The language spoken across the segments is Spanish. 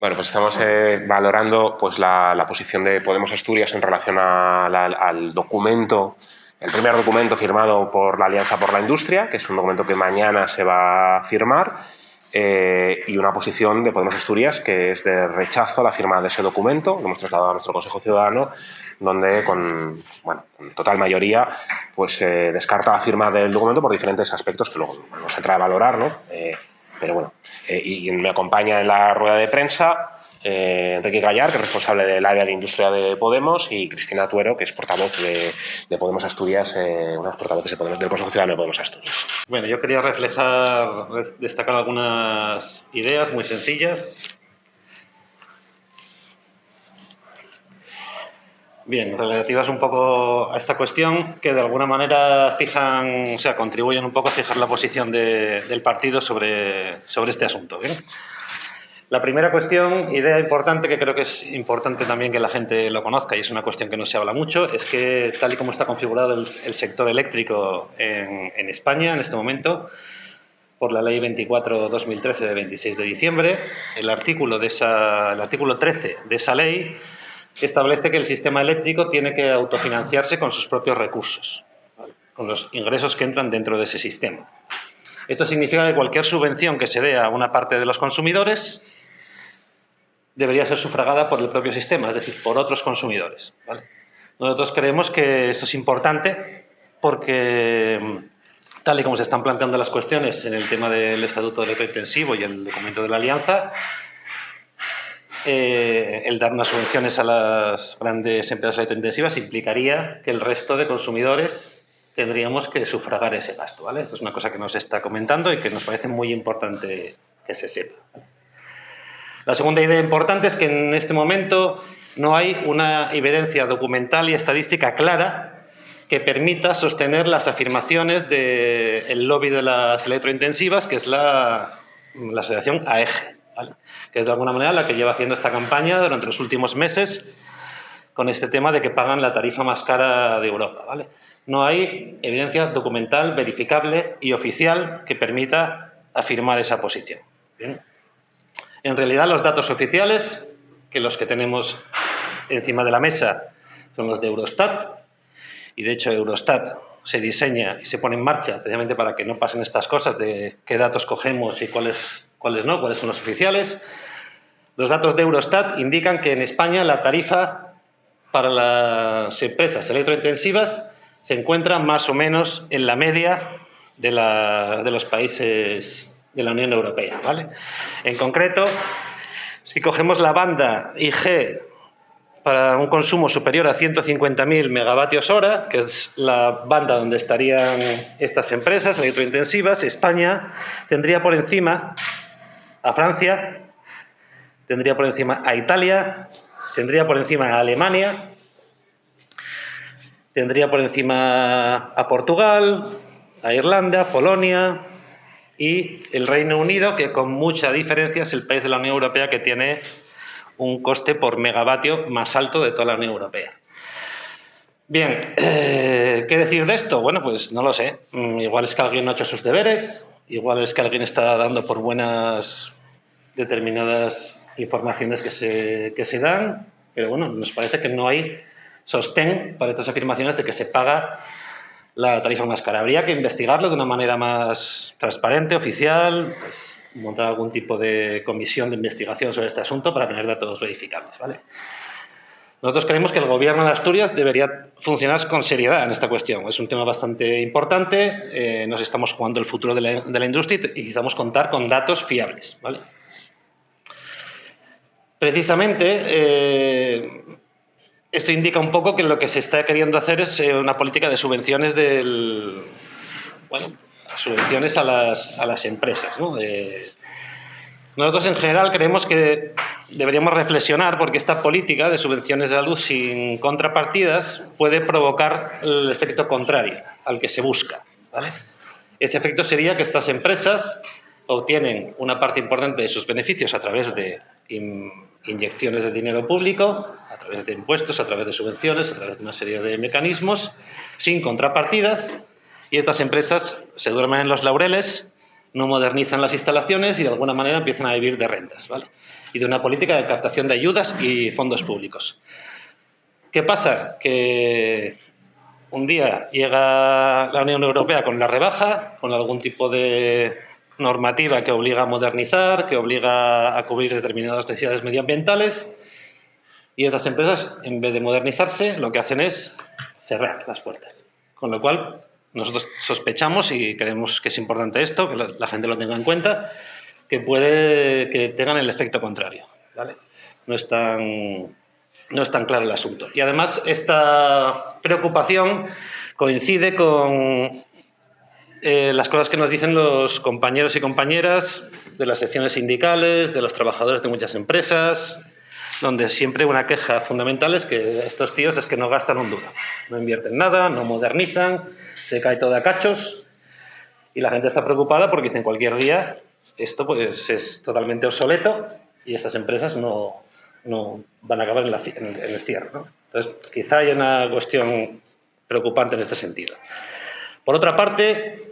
Bueno, pues estamos eh, valorando pues, la, posición de Podemos Asturias en relación al documento, el primer documento firmado por la Alianza por la Industria, que es un documento que mañana se va a firmar, eh, y una posición de Podemos Asturias que es de rechazo a la firma de ese documento, que hemos trasladado a nuestro Consejo Ciudadano, donde con, total mayoría pues, eh, descarta la firma del documento por diferentes aspectos que luego no se trae a valorar, ¿no? Pero bueno, eh, y me acompaña en la rueda de prensa eh, Enrique Gallar, que es responsable del área de industria de Podemos, y Cristina Tuero, que es portavoz de, Podemos Asturias, eh, una de las portavoces de Podemos, del Consejo Ciudadano de Podemos Asturias. Bueno, yo quería reflejar, destacar algunas ideas muy sencillas Bien, relativas un poco a esta cuestión, que de alguna manera fijan, o sea, contribuyen un poco a fijar la posición del partido sobre, sobre este asunto. La primera cuestión, idea importante, que creo que es importante también que la gente lo conozca, y es una cuestión que no se habla mucho, es que tal y como está configurado el, sector eléctrico en, en, España en este momento, por la Ley 24-2013 de 26 de diciembre, el artículo, de esa, el artículo 13 de esa ley establece que el sistema eléctrico tiene que autofinanciarse con sus propios recursos, con los ingresos que entran dentro de ese sistema. Esto significa que cualquier subvención que se dé a una parte de los consumidores debería ser sufragada por el propio sistema, es decir, por otros consumidores. Nosotros creemos que esto es importante porque, tal y como se están planteando las cuestiones en el tema del Estatuto Electrointensivo y el documento de la Alianza, eh, el dar unas subvenciones a las grandes empresas electrointensivas implicaría que el resto de consumidores tendríamos que sufragar ese gasto. ¿vale? Es una cosa que nos está comentando y que nos parece muy importante que se sepa. La segunda idea importante es que en este momento no hay una evidencia documental y estadística clara que permita sostener las afirmaciones del lobby de las electrointensivas, que es la, la asociación AEGE que es de alguna manera la que lleva haciendo esta campaña durante los últimos meses con este tema de que pagan la tarifa más cara de Europa. ¿vale? No hay evidencia documental, verificable y oficial que permita afirmar esa posición. En realidad, los datos oficiales, que los que tenemos encima de la mesa son los de Eurostat, y de hecho Eurostat se diseña y se pone en marcha precisamente para que no pasen estas cosas de qué datos cogemos y cuáles, cuáles no, cuáles son los oficiales. Los datos de Eurostat indican que en España la tarifa para las empresas electrointensivas se encuentra más o menos en la media de, de los países de la Unión Europea. ¿vale? En concreto, si cogemos la banda IG para un consumo superior a 150.000 megavatios hora, que es la banda donde estarían estas empresas electrointensivas, España tendría por encima a Francia, tendría por encima a Italia, tendría por encima a Alemania, tendría por encima a Portugal, a Irlanda, Polonia y el Reino Unido, que con mucha diferencia es el país de la Unión Europea que tiene un coste por megavatio más alto de toda la Unión Europea. Bien, eh, ¿qué decir de esto? Bueno, pues no lo sé. Mm, igual es que alguien no ha hecho sus deberes, igual es que alguien está dando por buenas determinadas informaciones que se, que se dan, pero bueno, nos parece que no hay sostén para estas afirmaciones de que se paga la tarifa más cara. Habría que investigarlo de una manera más transparente, oficial, pues, montar algún tipo de comisión de investigación sobre este asunto para tener datos verificables. ¿vale? Nosotros creemos que el Gobierno de Asturias debería funcionar con seriedad en esta cuestión. Es un tema bastante importante, eh, nos estamos jugando el futuro de la, industria y necesitamos contar con datos fiables. ¿vale? Precisamente, eh, esto indica un poco que lo que se está queriendo hacer es eh, una política de subvenciones del... Bueno, subvenciones a las, a las empresas. ¿no? nosotros en general creemos que deberíamos reflexionar porque esta política de subvenciones de la luz sin contrapartidas puede provocar el efecto contrario al que se busca. Ese efecto sería que estas empresas obtienen una parte importante de sus beneficios a través de inyecciones de dinero público, a través de impuestos, a través de subvenciones, a través de una serie de mecanismos, sin contrapartidas, y estas empresas se duermen en los laureles, no modernizan las instalaciones y de alguna manera empiezan a vivir de rentas, ¿vale? Y de una política de captación de ayudas y fondos públicos. ¿Qué pasa? Que un día llega la Unión Europea con la rebaja, con algún tipo de normativa que obliga a modernizar, que obliga a cubrir determinadas necesidades medioambientales, y estas empresas, en vez de modernizarse, lo que hacen es cerrar las puertas. Con lo cual, nosotros sospechamos y creemos que es importante esto, que la, gente lo tenga en cuenta, que puede que tengan el efecto contrario. No, es tan, no es tan claro el asunto. Y además, esta preocupación coincide con eh, las cosas que nos dicen los compañeros y compañeras de las secciones sindicales, de los trabajadores de muchas empresas, donde siempre una queja fundamental es que estos tíos es que no gastan un duro, no invierten nada, no modernizan, se cae todo a cachos y la gente está preocupada porque dicen cualquier día esto pues es totalmente obsoleto y estas empresas no, no van a acabar en, el, cierre. Entonces, quizá haya una cuestión preocupante en este sentido. Por otra parte,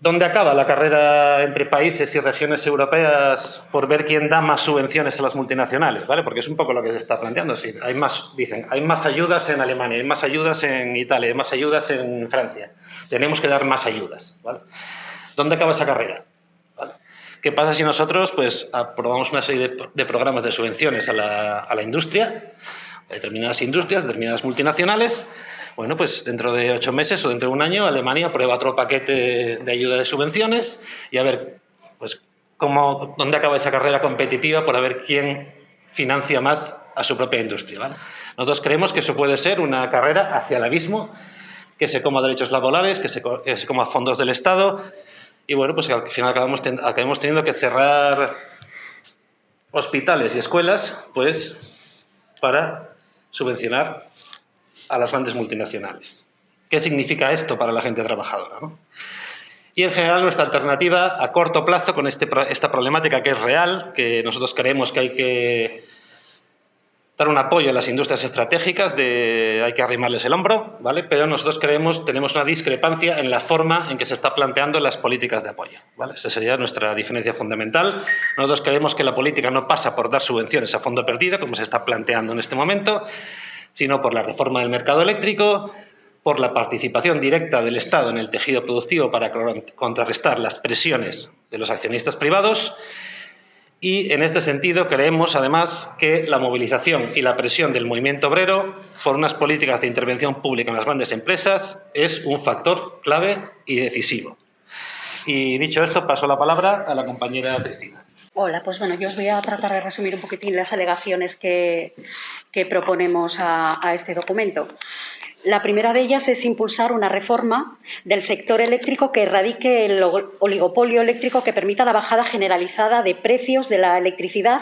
¿Dónde acaba la carrera entre países y regiones europeas por ver quién da más subvenciones a las multinacionales? ¿vale? Porque es un poco lo que se está planteando. Hay más, dicen, hay más ayudas en Alemania, hay más ayudas en Italia, hay más ayudas en Francia. Tenemos que dar más ayudas. ¿vale? ¿Dónde acaba esa carrera? ¿Qué pasa si nosotros pues, aprobamos una serie de, programas de subvenciones a la, a la industria, a determinadas industrias, determinadas multinacionales, bueno, pues dentro de ocho meses o dentro de un año Alemania aprueba otro paquete de ayuda de subvenciones y a ver pues, cómo, dónde acaba esa carrera competitiva por ver quién financia más a su propia industria. Nosotros creemos que eso puede ser una carrera hacia el abismo, que se coma derechos laborales, que se, coma fondos del Estado y bueno, pues al final acabamos, acabamos teniendo que cerrar hospitales y escuelas pues para subvencionar a las grandes multinacionales. ¿Qué significa esto para la gente trabajadora? Y en general nuestra alternativa a corto plazo con este, esta problemática que es real, que nosotros creemos que hay que dar un apoyo a las industrias estratégicas, hay que arrimarles el hombro, ¿vale? pero nosotros creemos, tenemos una discrepancia en la forma en que se está planteando las políticas de apoyo. ¿vale? Esa sería nuestra diferencia fundamental. Nosotros creemos que la política no pasa por dar subvenciones a fondo perdido, como se está planteando en este momento, sino por la reforma del mercado eléctrico, por la participación directa del Estado en el tejido productivo para contrarrestar las presiones de los accionistas privados y en este sentido creemos además que la movilización y la presión del movimiento obrero por unas políticas de intervención pública en las grandes empresas es un factor clave y decisivo. Y dicho esto, paso la palabra a la compañera Cristina. Hola, pues bueno, yo os voy a tratar de resumir un poquitín las alegaciones que, proponemos a, a este documento. La primera de ellas es impulsar una reforma del sector eléctrico que erradique el oligopolio eléctrico que permita la bajada generalizada de precios de la electricidad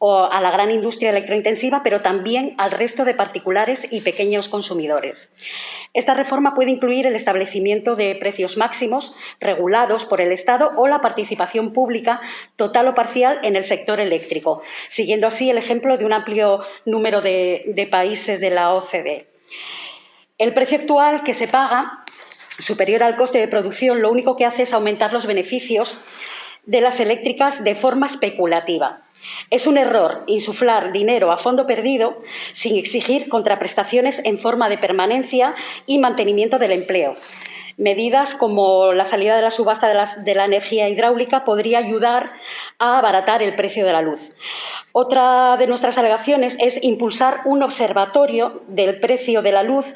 a la gran industria electrointensiva, pero también al resto de particulares y pequeños consumidores. Esta reforma puede incluir el establecimiento de precios máximos regulados por el Estado o la participación pública total o parcial en el sector eléctrico, siguiendo así el ejemplo de un amplio número de, de países de la OCDE. El precio actual que se paga, superior al coste de producción, lo único que hace es aumentar los beneficios de las eléctricas de forma especulativa. Es un error insuflar dinero a fondo perdido sin exigir contraprestaciones en forma de permanencia y mantenimiento del empleo. Medidas como la salida de la subasta de, la energía hidráulica podría ayudar a abaratar el precio de la luz. Otra de nuestras alegaciones es impulsar un observatorio del precio de la luz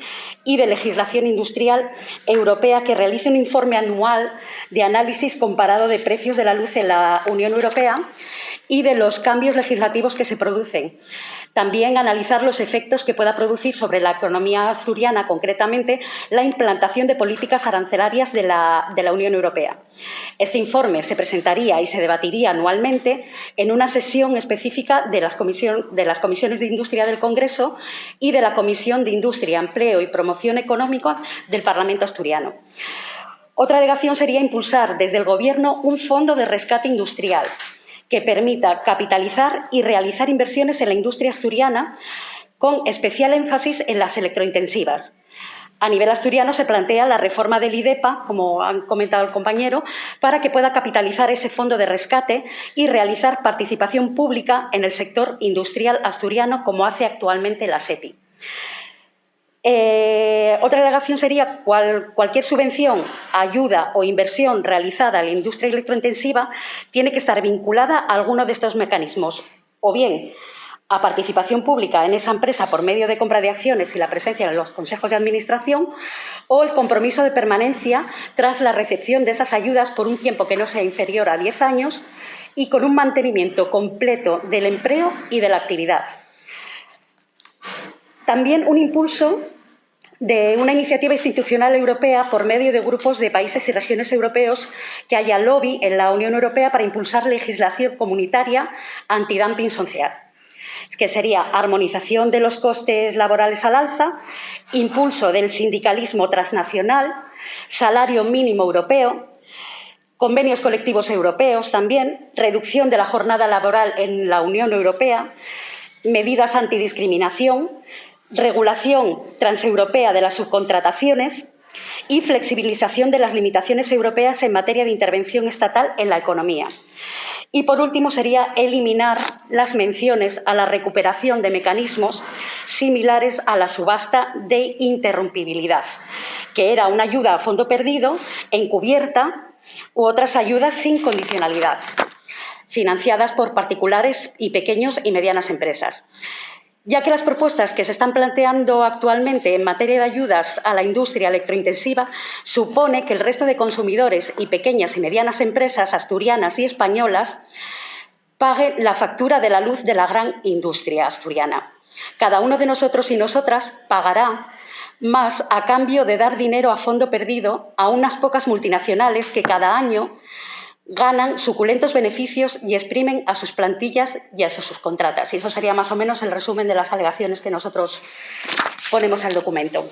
y de legislación industrial europea que realice un informe anual de análisis comparado de precios de la luz en la Unión Europea y de los cambios legislativos que se producen. También analizar los efectos que pueda producir sobre la economía asturiana, concretamente la implantación de políticas arancelarias de la, Unión Europea. Este informe se presentaría y se debatiría anualmente en una sesión específica de las, de las comisiones de industria del Congreso y de la Comisión de Industria, Empleo y Promoción Económica del Parlamento asturiano. Otra alegación sería impulsar desde el Gobierno un fondo de rescate industrial que permita capitalizar y realizar inversiones en la industria asturiana con especial énfasis en las electrointensivas. A nivel asturiano se plantea la reforma del IDEPA, como han comentado el compañero, para que pueda capitalizar ese fondo de rescate y realizar participación pública en el sector industrial asturiano, como hace actualmente la SEPI. Eh, otra alegación sería cual, cualquier subvención, ayuda o inversión realizada a la industria electrointensiva tiene que estar vinculada a alguno de estos mecanismos, o bien a participación pública en esa empresa por medio de compra de acciones y la presencia en los consejos de administración o el compromiso de permanencia tras la recepción de esas ayudas por un tiempo que no sea inferior a 10 años y con un mantenimiento completo del empleo y de la actividad. También un impulso de una iniciativa institucional europea por medio de grupos de países y regiones europeos que haya lobby en la Unión Europea para impulsar legislación comunitaria antidumping social que sería armonización de los costes laborales al alza, impulso del sindicalismo transnacional, salario mínimo europeo, convenios colectivos europeos también, reducción de la jornada laboral en la Unión Europea, medidas antidiscriminación, regulación transeuropea de las subcontrataciones y flexibilización de las limitaciones europeas en materia de intervención estatal en la economía. Y, por último, sería eliminar las menciones a la recuperación de mecanismos similares a la subasta de interrumpibilidad, que era una ayuda a fondo perdido, encubierta, u otras ayudas sin condicionalidad, financiadas por particulares y pequeños y medianas empresas ya que las propuestas que se están planteando actualmente en materia de ayudas a la industria electrointensiva supone que el resto de consumidores y pequeñas y medianas empresas asturianas y españolas paguen la factura de la luz de la gran industria asturiana. Cada uno de nosotros y nosotras pagará más a cambio de dar dinero a fondo perdido a unas pocas multinacionales que cada año ganan suculentos beneficios y exprimen a sus plantillas y a sus subcontratas. Y eso sería más o menos el resumen de las alegaciones que nosotros ponemos al documento.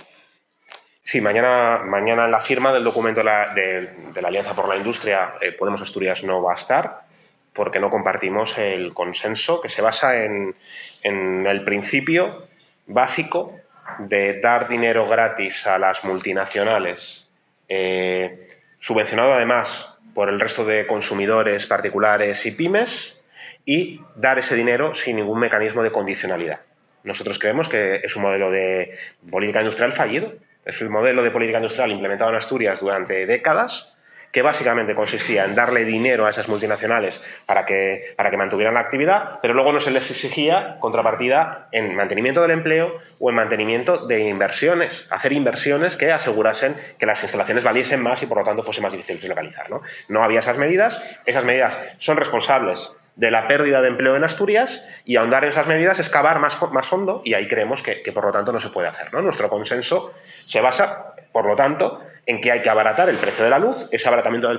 Sí, mañana, mañana la firma del documento de la, Alianza por la Industria eh, Podemos Asturias no va a estar porque no compartimos el consenso que se basa en, el principio básico de dar dinero gratis a las multinacionales, eh, subvencionado además por el resto de consumidores particulares y pymes y dar ese dinero sin ningún mecanismo de condicionalidad. Nosotros creemos que es un modelo de política industrial fallido. Es el modelo de política industrial implementado en Asturias durante décadas que básicamente consistía en darle dinero a esas multinacionales para que, para que mantuvieran la actividad, pero luego no se les exigía contrapartida en mantenimiento del empleo o en mantenimiento de inversiones, hacer inversiones que asegurasen que las instalaciones valiesen más y por lo tanto fuese más difícil de localizar. ¿no? no había esas medidas, esas medidas son responsables de la pérdida de empleo en Asturias y ahondar en esas medidas es cavar más, más hondo y ahí creemos que, que, por lo tanto no se puede hacer. ¿no? Nuestro consenso se basa, por lo tanto, en que hay que abaratar el precio de la luz. Ese abaratamiento del,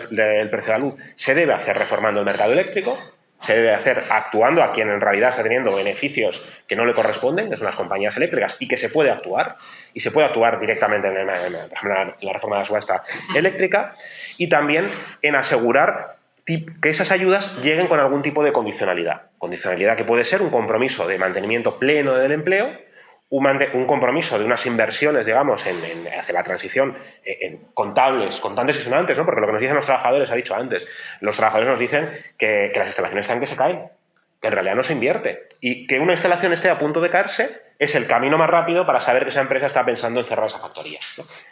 precio de la luz se debe hacer reformando el mercado eléctrico, se debe hacer actuando a quien en realidad está teniendo beneficios que no le corresponden, que son las compañías eléctricas, y que se puede actuar, y se puede actuar directamente en, la reforma de la subasta eléctrica, y también en asegurar que esas ayudas lleguen con algún tipo de condicionalidad. Condicionalidad que puede ser un compromiso de mantenimiento pleno del empleo, un, compromiso de unas inversiones, digamos, en, hacia la transición eh, en, contables, contantes y sonantes, ¿no? porque lo que nos dicen los trabajadores, ha dicho antes, los trabajadores nos dicen que, las instalaciones están que se caen, que en realidad no se invierte, y que una instalación esté a punto de caerse es el camino más rápido para saber que esa empresa está pensando en cerrar esa factoría,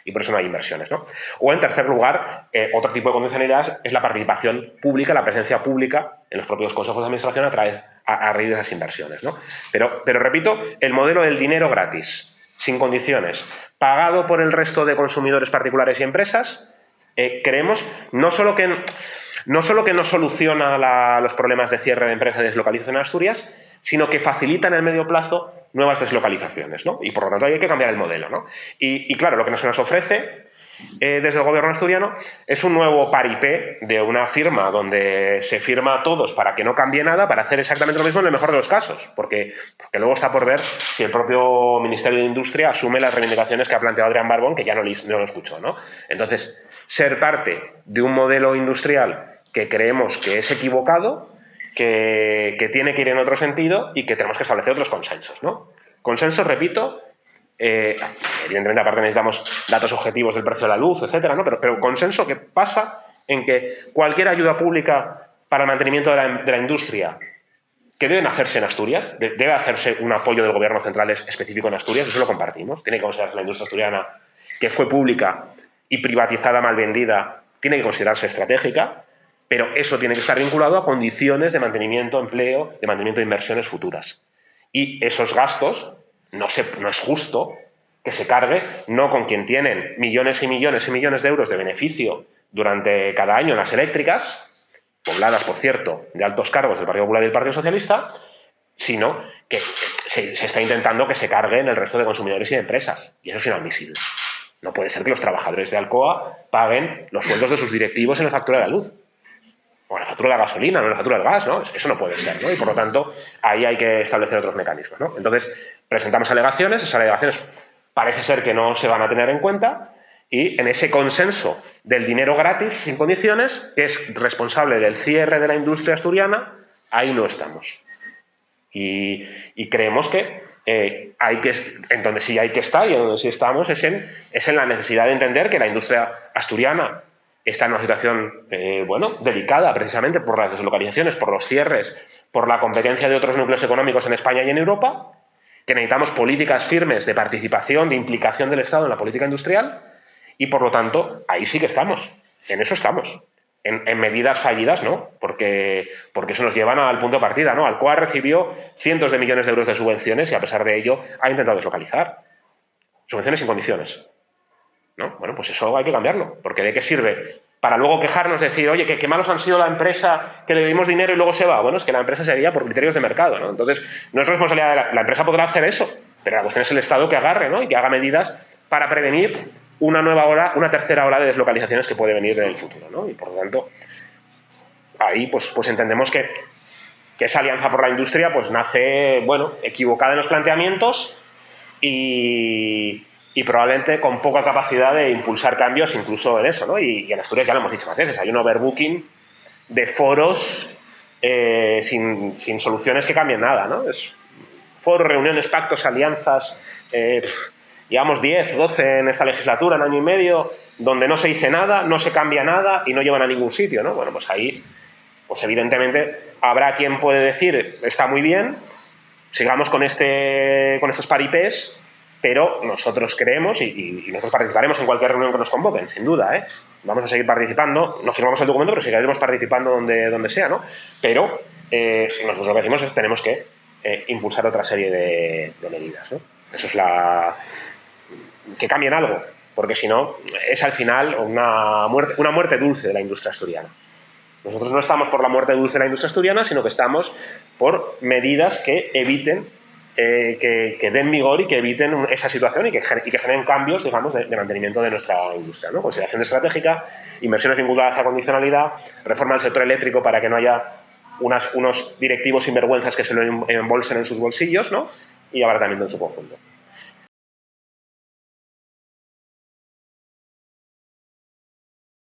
y por eso no hay inversiones. ¿no? O en tercer lugar, eh, otro tipo de condicionalidad es la participación pública, la presencia pública en los propios consejos de administración a través a, raíz de esas inversiones. ¿no? Pero, pero repito, el modelo del dinero gratis, sin condiciones, pagado por el resto de consumidores particulares y empresas, eh, creemos no solo que no solo que no soluciona los problemas de cierre de empresas y deslocalización en Asturias, sino que facilita en el medio plazo nuevas deslocalizaciones, ¿no? Y por lo tanto hay que cambiar el modelo, ¿no? Y, y claro, lo que se nos ofrece eh, desde el gobierno asturiano es un nuevo paripé de una firma donde se firma a todos para que no cambie nada, para hacer exactamente lo mismo en el mejor de los casos, porque, porque luego está por ver si el propio Ministerio de Industria asume las reivindicaciones que ha planteado Adrián Barbón, que ya no, no lo escuchó. ¿no? Entonces, ser parte de un modelo industrial que creemos que es equivocado, que, que tiene que ir en otro sentido y que tenemos que establecer otros consensos. ¿no? Consensos, repito, Eh, evidentemente, aparte necesitamos datos objetivos del precio de la luz, etcétera, ¿no? pero, consenso que pasa en que cualquier ayuda pública para el mantenimiento de la industria que deben hacerse en Asturias, debe hacerse un apoyo del gobierno central específico en Asturias, eso lo compartimos. Tiene que considerarse la industria asturiana, que fue pública y privatizada, mal vendida, tiene que considerarse estratégica, pero eso tiene que estar vinculado a condiciones de mantenimiento, empleo, de mantenimiento de inversiones futuras. Y esos gastos no, se, es justo que se cargue no con quien tienen millones y millones y millones de euros de beneficio durante cada año en las eléctricas, pobladas, por cierto, de altos cargos del Partido Popular y del Partido Socialista, sino que se, está intentando que se carguen el resto de consumidores y de empresas. Y eso es inadmisible. No puede ser que los trabajadores de Alcoa paguen los sueldos de sus directivos en la factura de la luz. O en la factura de la gasolina, no en la factura del gas, ¿no? Eso no puede ser, ¿no? Y por lo tanto, ahí hay que establecer otros mecanismos, ¿no? Entonces, presentamos alegaciones, esas alegaciones parece ser que no se van a tener en cuenta, y en ese consenso del dinero gratis, sin condiciones, que es responsable del cierre de la industria asturiana, ahí no estamos. Y, creemos que eh, hay que, en donde sí hay que estar y en donde sí estamos es en, es en la necesidad de entender que la industria asturiana está en una situación, eh, bueno, delicada precisamente por las deslocalizaciones, por los cierres, por la competencia de otros núcleos económicos en España y en Europa, que necesitamos políticas firmes de participación, de implicación del Estado en la política industrial, y por lo tanto, ahí sí que estamos, en eso estamos. En, medidas fallidas, ¿no? Porque, porque eso nos llevan al punto de partida, ¿no? Alcoa recibió cientos de millones de euros de subvenciones y a pesar de ello ha intentado deslocalizar. Subvenciones sin condiciones. ¿No? Bueno, pues eso hay que cambiarlo, porque ¿de qué sirve? Para luego quejarnos, decir, oye, qué, malos han sido la empresa que le dimos dinero y luego se va. Bueno, es que la empresa sería por criterios de mercado, ¿no? Entonces, no es responsabilidad de la, la empresa podrá hacer eso, pero la cuestión es el Estado que agarre, ¿no? Y que haga medidas para prevenir una nueva hora, una tercera ola de deslocalizaciones que puede venir en el futuro. ¿no? Y por lo tanto, ahí pues, pues entendemos que, esa alianza por la industria pues nace, bueno, equivocada en los planteamientos y, probablemente con poca capacidad de impulsar cambios incluso en eso, ¿no? Y, en Asturias ya lo hemos dicho más veces, hay un overbooking de foros eh, sin, soluciones que cambien nada, ¿no? Es foros, reuniones, pactos, alianzas, eh, Llevamos 10, 12 en esta legislatura, en año y medio, donde no se dice nada, no se cambia nada y no llevan a ningún sitio, ¿no? Bueno, pues ahí, pues evidentemente habrá quien puede decir, está muy bien, sigamos con, este, con estos paripés, pero nosotros creemos y, nosotros participaremos en cualquier reunión que nos convoquen, sin duda, ¿eh? Vamos a seguir participando, no firmamos el documento, pero seguiremos participando donde, donde sea, ¿no? Pero eh, nosotros lo que decimos es que tenemos que eh, impulsar otra serie de, de medidas, ¿no? Eso es la, que cambien algo, porque si no, es al final una muerte, una muerte dulce de la industria asturiana. Nosotros no estamos por la muerte dulce de la industria asturiana, sino que estamos por medidas que eviten, eh, que, den vigor y que eviten esa situación y que, generen cambios, digamos, de, mantenimiento de nuestra industria. ¿no? Consideración estratégica, inversiones vinculadas a condicionalidad, reforma del sector eléctrico para que no haya unos directivos sinvergüenzas que se lo embolsen en sus bolsillos, ¿no? y abaratamiento en su conjunto.